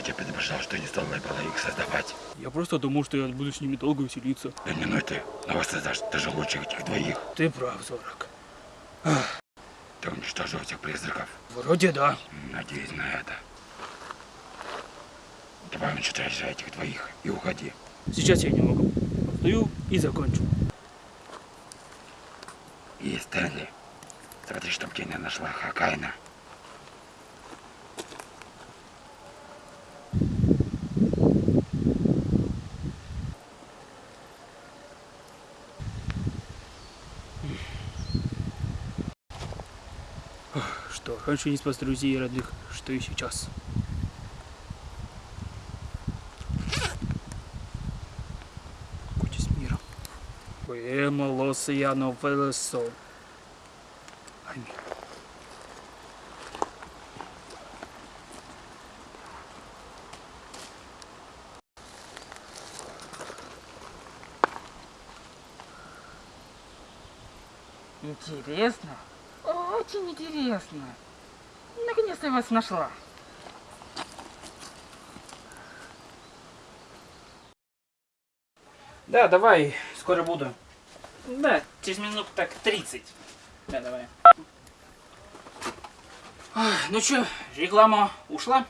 тебя предупреждал, что не стоило было их создавать. Я просто думал, что я буду с ними долго веселиться. Да не ну ты, но воссоздашь даже лучше этих двоих. Ты прав, Зорок. Ты уничтожил этих призраков. Вроде да. Надеюсь на это. Давай уничтожай этих двоих и уходи. Сейчас я не могу. Встаю и закончу. И Стэнли, смотри, чтоб Кеня нашла Хакайна. Раньше не спас друзей и родных, что и сейчас. С миром. Поэма Лосияно Велесо. Аминь. Интересно. Очень интересно. Наконец-то я вас нашла. Да, давай, скоро буду. Да, через минут так 30. Да, давай. Ну чё, реклама ушла?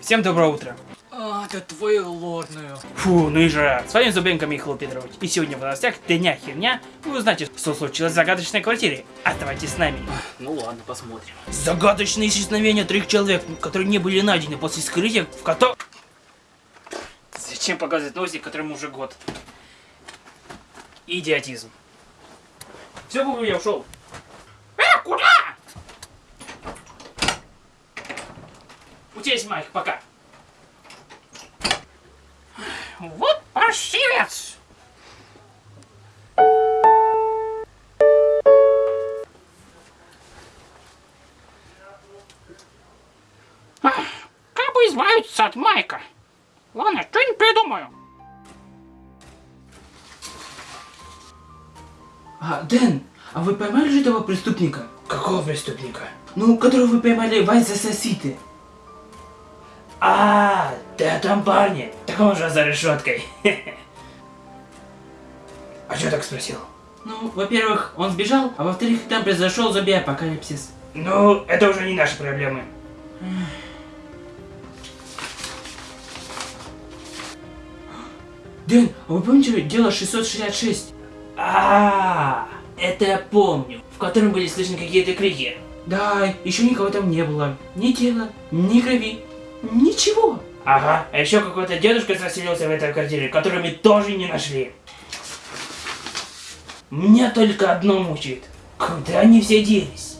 Всем доброе утро. Это твою лорную. Фу, ну и жара. С вами Зубенко Михаил Петрович. И сегодня в новостях дня херня. Вы узнаете, что случилось в загадочной квартире. Оставайтесь с нами. Ну ладно, посмотрим. Загадочные исчезновения трех человек, которые не были найдены после скрытия, в котором... Зачем показывать новости, которым уже год? Идиотизм. Все, Бубу, я ушел. Э, куда? У тебя есть майк, пока. Вот паршивец! Ах, Как бы избавиться от Майка? Ладно, что-нибудь придумаю. А, Дэн, а вы поймали же этого преступника? Какого преступника? Ну, которого вы поймали в Айза-Соситы. А, ты о том парне. Так он же за решеткой. А что так спросил? Ну, во-первых, он сбежал, а во-вторых, там произошел зомби-апокалипсис. Ну, это уже не наши проблемы. Дэн, а вы помните дело 666? А, это я помню, в котором были слышны какие-то крики. Да, еще никого там не было. Ни тела, ни крови, ничего. Ага, а еще какой-то дедушка заселился в этой квартире, которую мы тоже не нашли. Меня только одно мучает. Куда они все делись?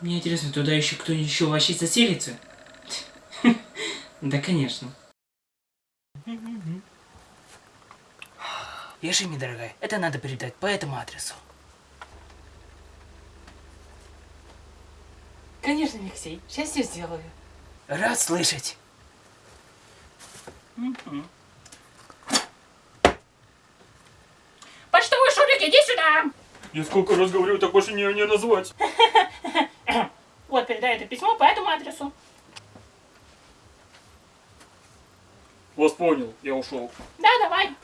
Мне интересно, туда еще кто еще вообще заселится? Да, конечно. Ешими, дорогая, это надо передать по этому адресу. Конечно, Алексей, сейчас все сделаю. Рад слышать. Почтовый шурик, иди сюда! Я сколько раз говорю, так больше не, не назвать. Вот, передай это письмо по этому адресу. Вас понял, я ушел. Да, давай.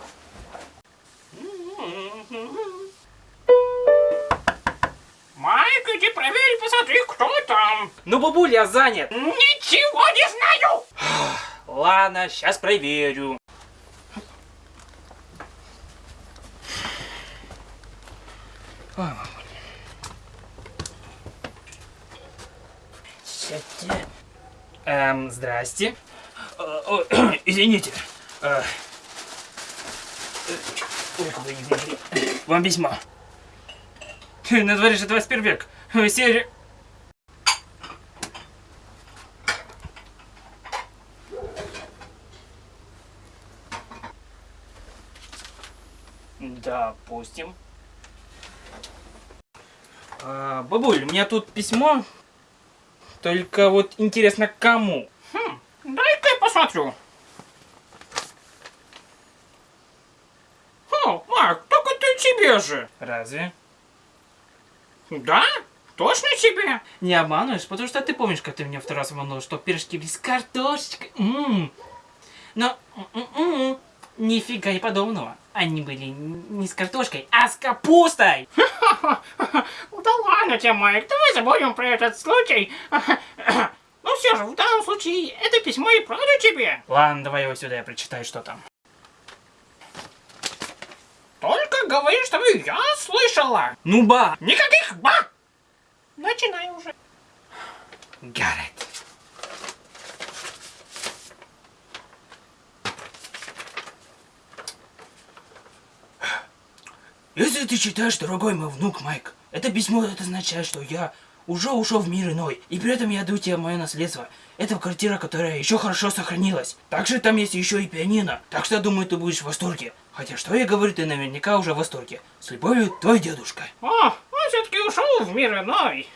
Иди проверь, посмотри, кто там. Ну, бабуль, я занят. Ничего не знаю. Ладно, сейчас проверю. Ой. Сядьте. Эм, здрасте. Э, ой, извините. Э, э, Ой, куда не. Вам письмо. На дворе же 21 век. Сережа... Допустим. А, бабуль, у меня тут письмо. Только вот интересно, кому? Хм, дай-ка я посмотрю. О, Марк, только ты тебе же. Разве? Да? Точно тебе? Не обманываешь, потому что ты помнишь, как ты меня второй раз обманул, что пирожки без картошечкой. М. Но м-м-м, нифига не подобного. Они были не с картошкой, а с капустой. Да ладно тебе, Майк, давай забудем про этот случай. Ну все же, в данном случае это письмо и правда тебе. Ладно, давай его сюда, я прочитаю, что там. Только говори, чтобы я слышала. Ну ба! Никаких ба! Начинай уже. Гаррет. Если ты считаешь, дорогой мой внук Майк, это письмо это означает, что я уже ушел в мир иной, и при этом я даю тебе мое наследство. Это квартира, которая еще хорошо сохранилась. Также там есть еще и пианино, так что думаю, ты будешь в восторге. Хотя что я говорю, ты наверняка уже в восторге. С любовью, твой дедушка. Он все-таки ушел в мир иной.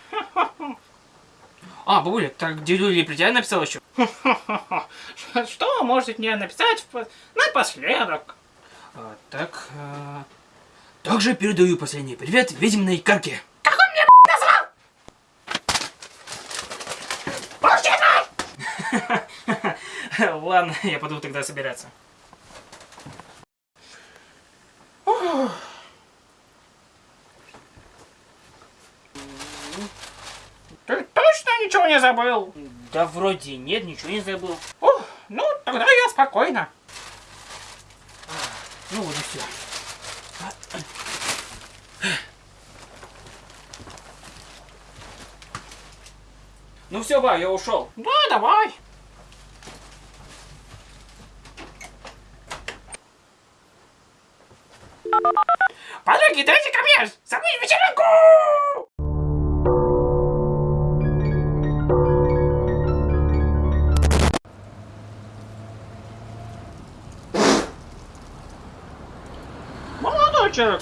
А, бабуля, так дедуля про тебя написал еще? Что вы можете мне написать напоследок? А, так, а, Также передаю последний привет ведьминой карке. Ладно, я пойду тогда собираться. Ты точно ничего не забыл? Да вроде нет, ничего не забыл. Ух, ну, тогда я спокойно. Ну вот и все. Ну все, ба, я ушел. Да, давай.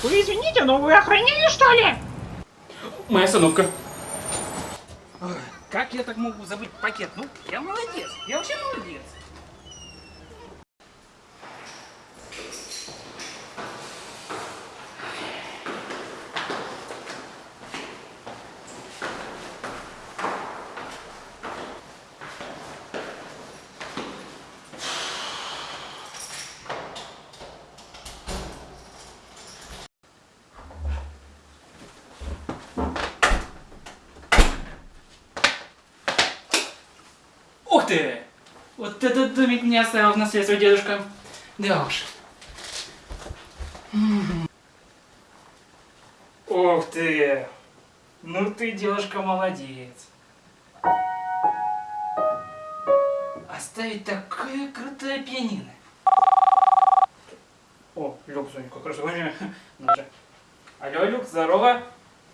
Вы извините, но вы охраняли, что ли? Моя остановка. Как я так могу забыть пакет? Ну, я молодец. Я вообще молодец. Ух ты! Домик мне оставил в наследство дедушка. Да уж. Ух ты! Ну ты, девушка, молодец. Оставить такое крутое пианино. О, Люк звонит, как раз время. Ну. Алло, Люк, здорово.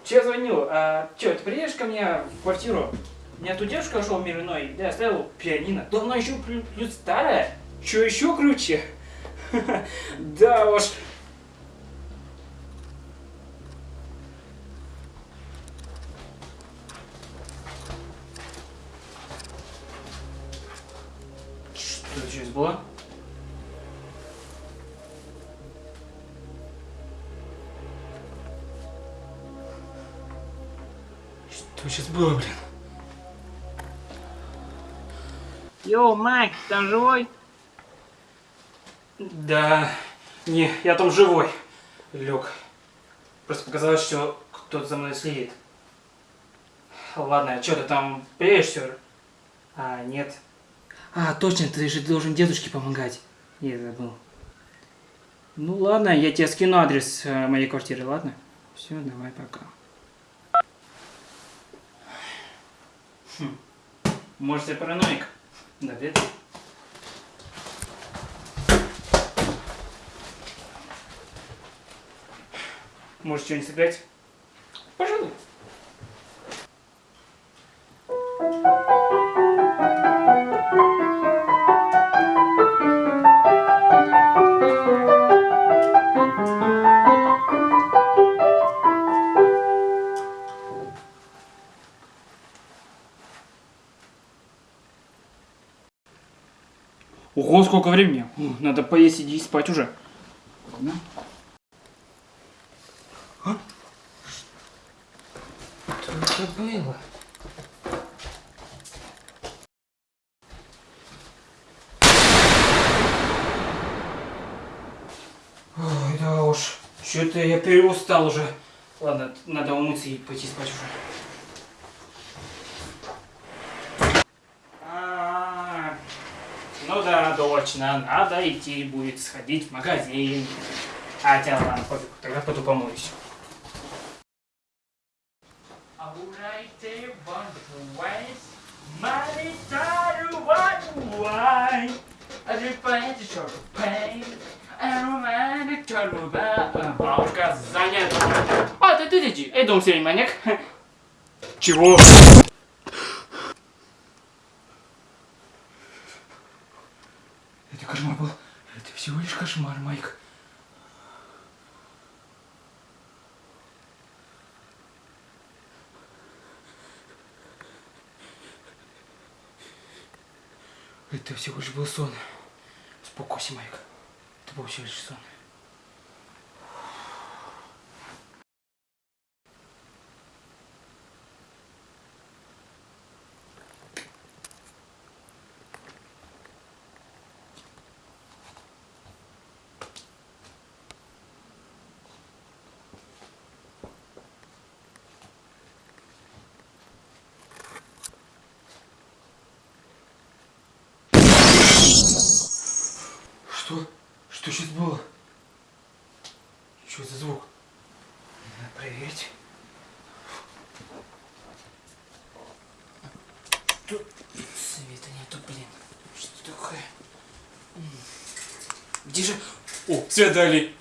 Че звонил? А, че, ты приедешь ко мне в квартиру? У меня тут девушка ушел в мир иной, да, оставил пианино. Да оно еще плю- плюс старое. Че еще круче? Да уж. Что сейчас было? Что сейчас было, блин? Йоу, Майк, там живой? Да, не, я там живой. Лег. Просто показалось, что кто-то за мной следит. Ладно, а что ты там приедешь все? А, нет. А, точно, ты же должен дедушке помогать. Я забыл. Ну ладно, я тебе скину адрес э, моей квартиры, ладно? Все, давай, пока. Хм. Может, я параноик? Ли. Может, что-нибудь сыграть? Сколько времени. Надо поесть и спать уже. Ладно. Что это было? Ой, да уж. Что-то я переустал уже. Ладно, надо умыться и пойти спать уже. А, Ну да, точно, надо идти будет сходить в магазин. Хотя ладно, пофиг, тогда пойду помоюсь. Бабушка занята. А, ты ты иди. Эй, дом серый маньяк. Чего? Это кошмар был. Это всего лишь кошмар, Майк. Это всего лишь был сон. Успокойся, Майк. Это был лишь сон. Что? Что сейчас было? Что за звук? Надо проверить. Тут света нету, блин. Что такое? Где же? О, свет дали.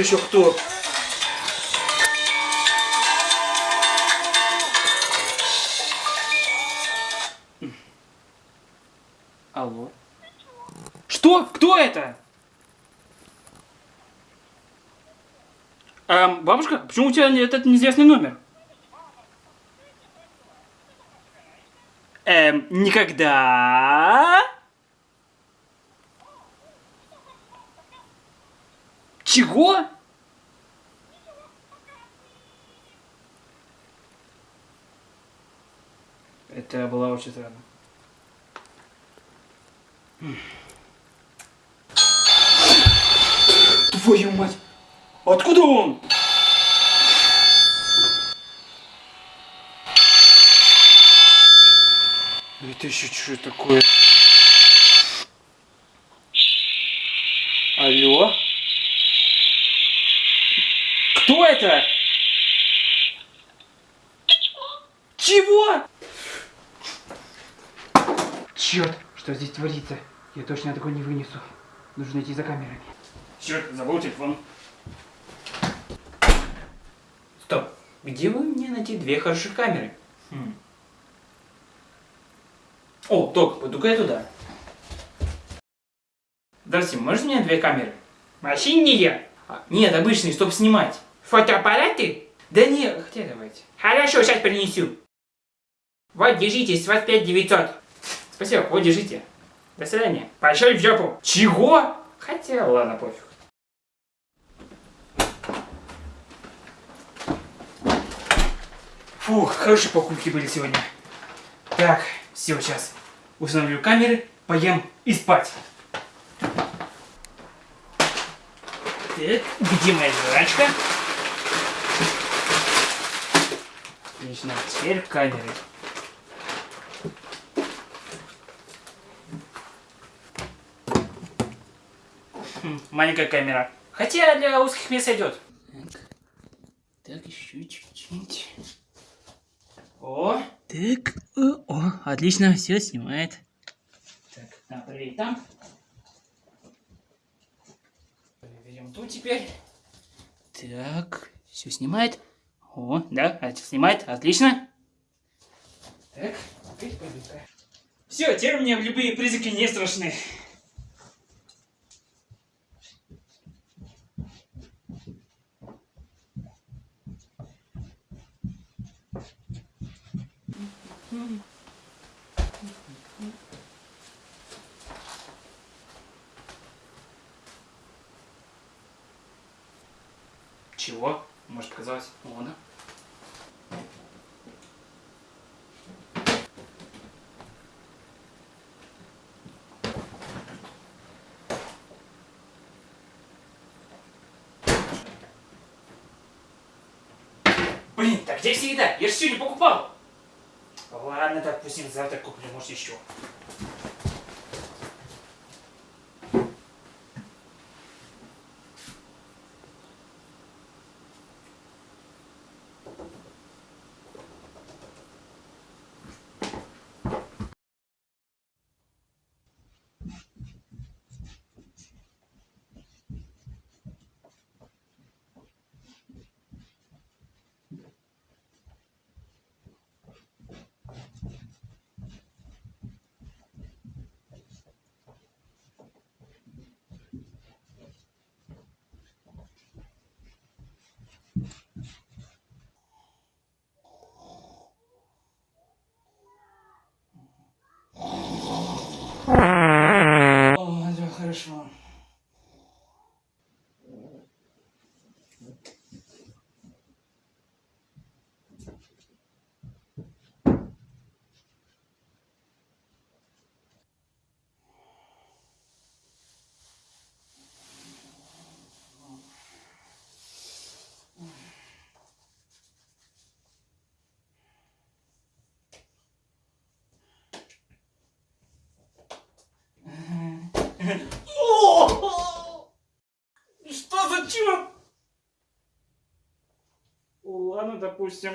Еще кто? Алло? Что? Кто это? Эм, бабушка, почему у тебя этот неизвестный номер? Эм, никогда. Чего? Это было очень странно. Твою мать! Откуда он? Это еще что такое? Алло? Кто это? Чего? Черт, что здесь творится? Я точно такой не вынесу. Нужно идти за камерами. Черт, забыл телефон. Стоп, где вы мне найти две хороших камеры? Хм. О, Ток, пойду-ка я туда. Здравствуйте, можете мне две камеры? Вообще не я. А, нет, обычные, чтобы снимать. Фотоаппараты? Да нет, хотя давайте. Хорошо, сейчас принесу. Вот, держите, с вас 5900. Спасибо, вот, держите. До свидания. Пошел в жопу. Чего? Хотя, ладно, пофиг. Фух, хорошие покупки были сегодня. Так, все, сейчас установлю камеры, поем и спать. Так, где моя жрачка? Отлично, теперь камеры. Маленькая камера. Хотя для узких мест идет. Так, так, еще чуть-чуть. О, так, о, о, отлично, все снимает. Так, надо проверить там. Проверим тут теперь. Так, все снимает. О, да, снимает, отлично. Так, теперь. Все, теперь мне любые призраки не страшны. Чего? Может показалось? О, да. Блин, так где вся еда? Я же сегодня покупал. Ладно, допустим, завтра куплю, может еще. О, да, хорошо. О! Что за черт? Ладно, допустим.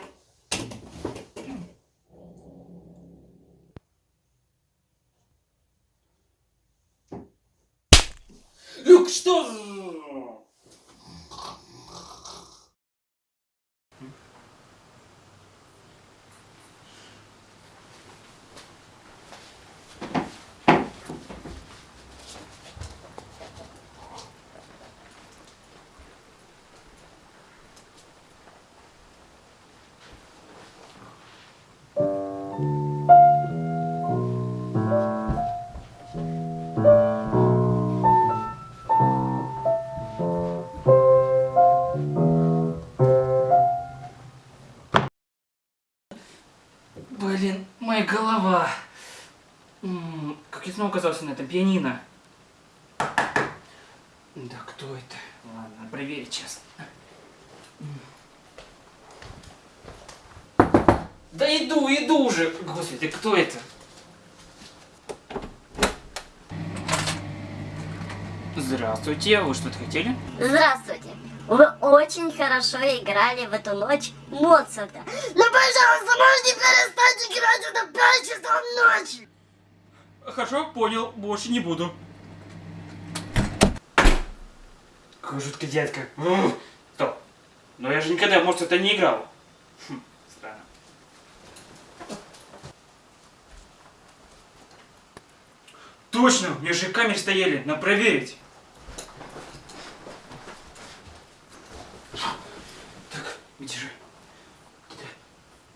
Люк, что? М, Как я снова оказался на этом пианино? Да кто это? Ладно, проверить сейчас. Да иду, иду уже! Господи, кто это? Здравствуйте, вы что-то хотели? Здравствуйте. Вы очень хорошо играли в эту ночь Моцарта. Но, пожалуйста, можете перестать играть это 5 часов ночи? Хорошо, понял, больше не буду. Какой жуткий дядька. Ух, Стоп. Но я же никогда, может, это не играл. Хм, странно. Точно, у меня же камеры стояли, надо проверить. Где?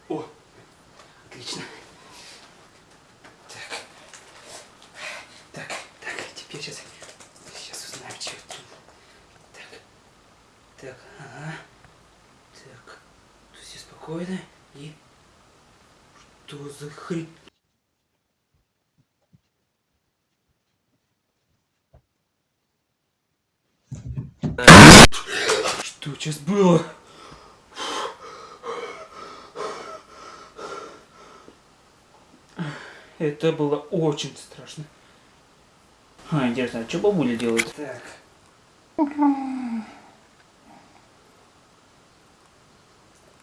О, отлично. Так. Так, так, теперь сейчас, сейчас узнаем, что тут. Так, так, ага. Так, тут все спокойно и... Что за хрень? Что сейчас было? Это было очень страшно. А, интересно, а что бабуля делает? Так.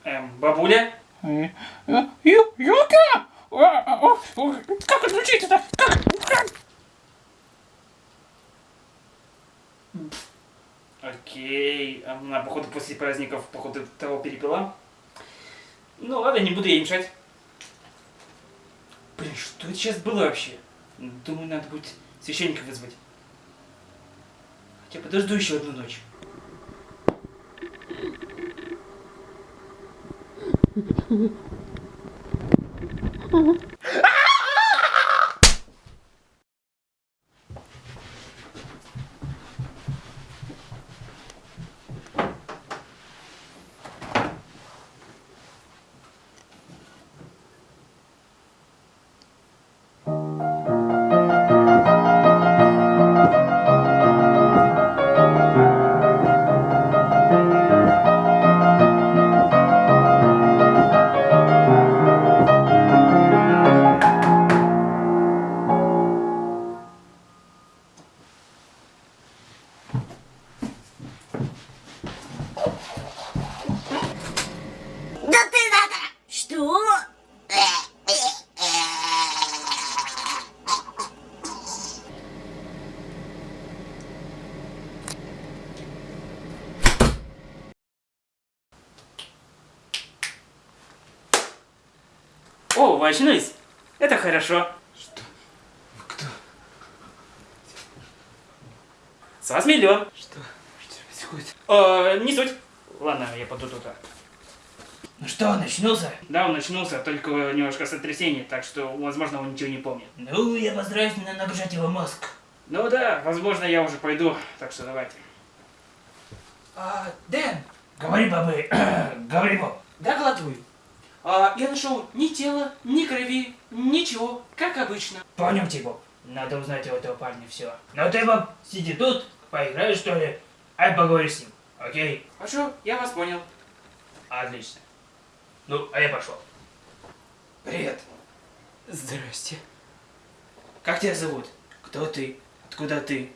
Эм, бабуля? Ю, Юка! А, а, а, Как отключить-то? Как? Как? А Окей. Она, походу, после праздников, походу, того перепила. Ну ладно, не буду ей мешать. Что это сейчас было вообще? Думаю, надо будет священника вызвать. Хотя подожду еще одну ночь. Да О, вы очнулись? Это хорошо. Что? Кто? С вас миллион. Что? Что происходит? Э, не суть. Ладно, я пойду туда. Ну что, начнулся? Да, он очнулся, только немножко сотрясение, так что, возможно, он ничего не помнит. Ну, я постараюсь не нагружать его мозг. Ну да, возможно, я уже пойду, так что давайте. А, Дэн, говори, бабы, говори, баб. Докладываю. А, я нашел ни тела, ни крови, ничего, как обычно. Понял, Тибо. Надо узнать у этого парня все. Но ты, баб, сиди тут, поиграешь, что ли? Ай, поговори с ним, окей? Хорошо, я вас понял. Отлично. Ну, а я пошел. Привет. Здрасте. Как тебя зовут? Кто ты? Откуда ты?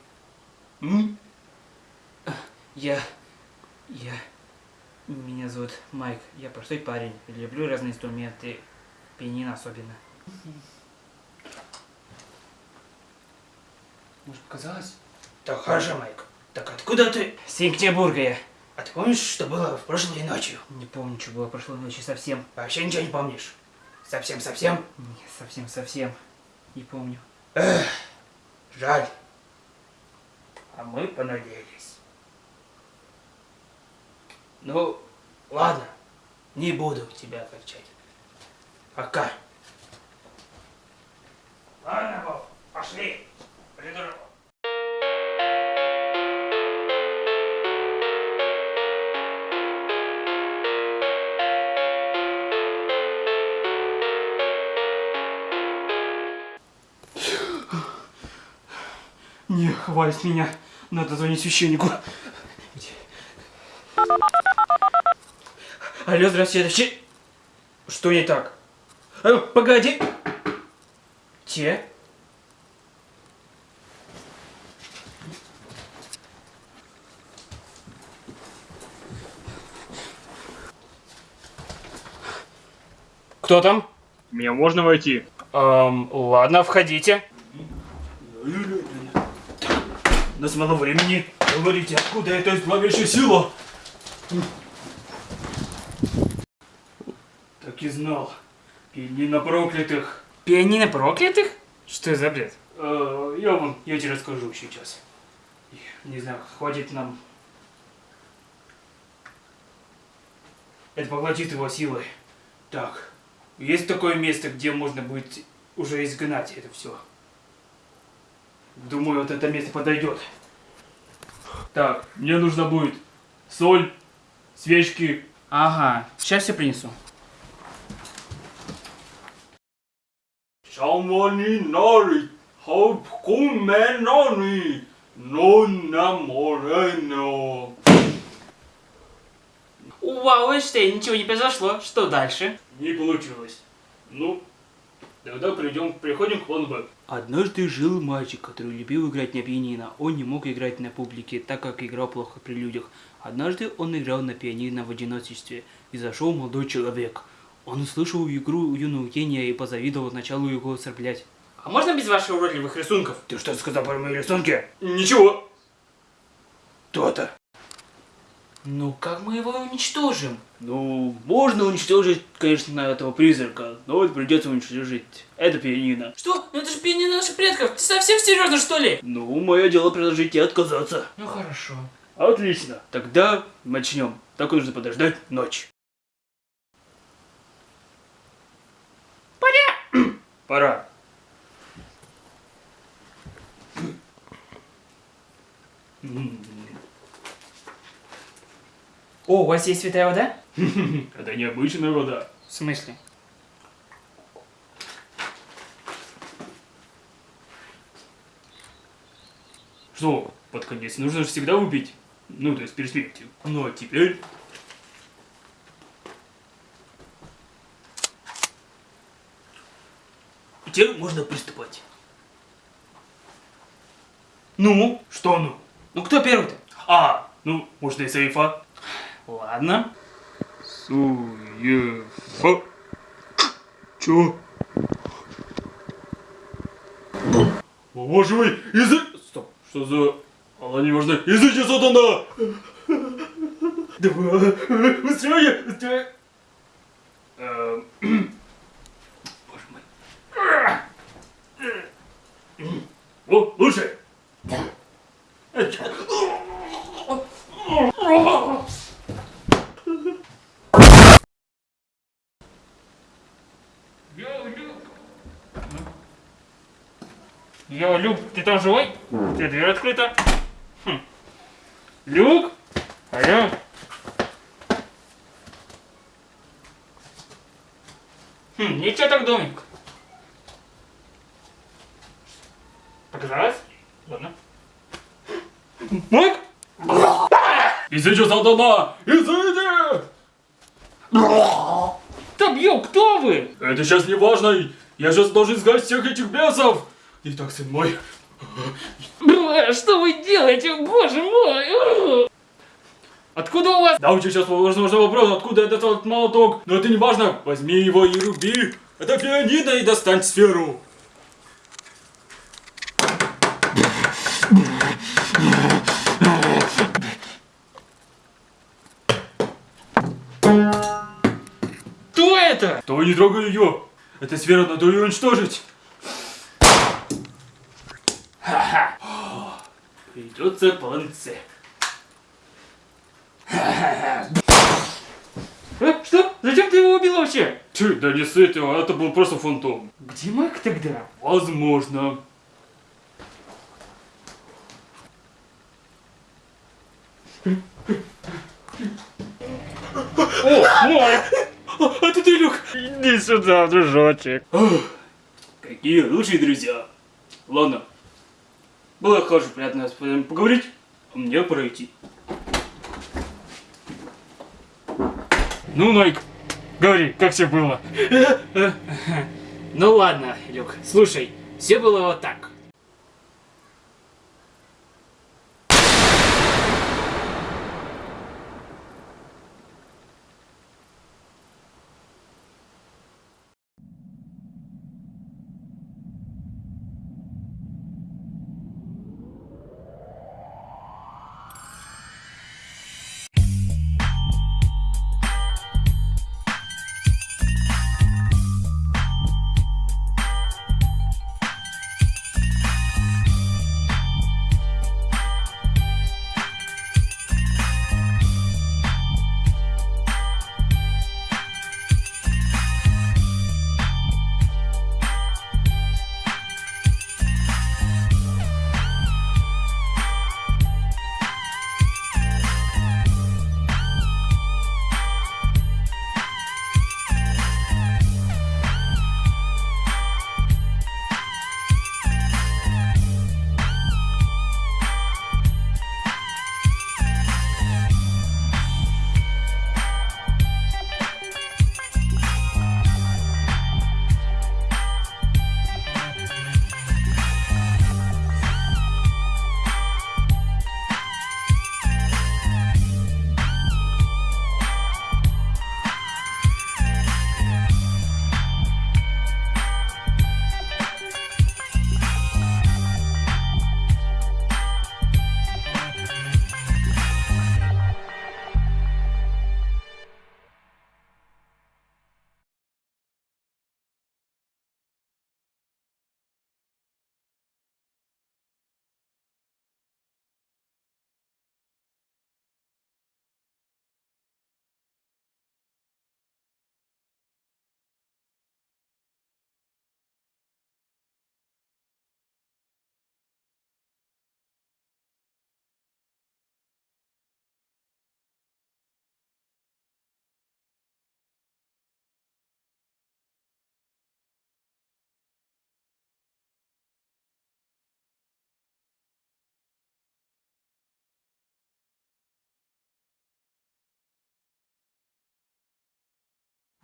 М? Я... Я... Меня зовут Майк. Я простой парень. Люблю разные инструменты. Пианино особенно. Может, показалось? Так хорошо, Майк. Так откуда ты? С я. А ты помнишь, что было в прошлой ночью? Не помню, что было прошлой ночью совсем. Вообще ничего не помнишь? Совсем-совсем? Не, совсем-совсем. Не помню. Эх, жаль. А мы понадеялись. Ну, ладно. Не буду тебя огорчать. Пока. Ладно, Боб, пошли. Придурок. Не, хватит меня. Надо звонить священнику. Алло, здравствуйте, это че- Что не так? Э, погоди. Те? Кто там? Меня можно войти? Эм, ладно, входите. У нас мало времени. Говорите, откуда эта зловещая сила? Так и знал. Пианино проклятых. Пианино проклятых? Что за бред? Э, я вам, я тебе расскажу сейчас. Не знаю, хватит нам. Это поглотит его силой. Так, есть такое место, где можно будет уже изгнать это все. Думаю, вот это место подойдет. Так, мне нужно будет соль, свечки. Ага, сейчас все принесу. Шамани нари, хапкуменани, нонна морено. Вау, Эйнштейн, ничего не произошло. Что дальше? Не получилось. Ну, тогда придем, приходим к плану Б. Однажды жил мальчик, который любил играть на пианино. Он не мог играть на публике, так как играл плохо при людях. Однажды он играл на пианино в одиночестве, и зашел молодой человек. Он услышал игру юного гения и позавидовал началу его оскорблять. А можно без ваших уродливых рисунков? Ты что сказал про мои рисунки? Ничего. То-то. Ну как мы его уничтожим? Ну, можно уничтожить, конечно, этого призрака, но вот придется уничтожить это пианино. Что? Ну это же пение наших предков. Ты совсем серьезно что ли? Ну, мое дело предложить и отказаться. Ну хорошо. Отлично. Тогда начнем. Так нужно подождать ночь. Пора. О, у вас есть святая вода? Это необычная вода. В смысле? Что, под конец нужно же всегда выпить? Ну, то есть перед смертью. Ну, а теперь... Теперь можно приступать. Ну? Что ну? Ну кто первый-то? А, ну, можно и сейфа. Ладно. Суефа. Чё? О, боже мой, язык... Стоп, что за... Она не важна. Языки сатана! Давай, быстрее, быстрее. Эм, Боже мой. О, лучше. Йо, Люк, ты там живой? У тебя дверь открыта. Хм. Люк? Алло? Хм, ничего так домик. Показалось? Ладно. Майк? Языки сатана! Языки! Да бью, кто вы? Это сейчас не важно. Я сейчас должен изгнать всех этих бесов. Итак, сын мой, Бля, Что вы делаете? Боже мой! Откуда у вас? Да, у тебя сейчас возможно вопрос, откуда этот молоток, но это не важно. Возьми его и руби. Это пианино и достань сферу. Это? То не трогай ее. Эта сфера надо ее уничтожить. Придется полонце. А, что? Зачем ты его убил вообще? Ты, да не с этого, это был просто фантом. Где Майк тогда? Возможно. О, Майк! А, это ты, Люк? Иди сюда, дружочек. Какие лучшие друзья. Ладно. Было хорошо, приятно с вами поговорить. А мне пора идти. Ну, Найк, говори, как все было? Ну ладно, Люк, слушай, все было вот так.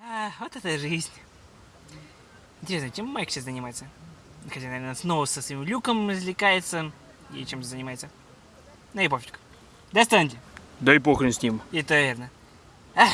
А, вот это жизнь. Интересно, чем Майк сейчас занимается? Хотя, наверное, снова со своим люком развлекается. И чем занимается. Ну и пофиг. Достаньте. Да и похрен с ним. Это верно. Ах,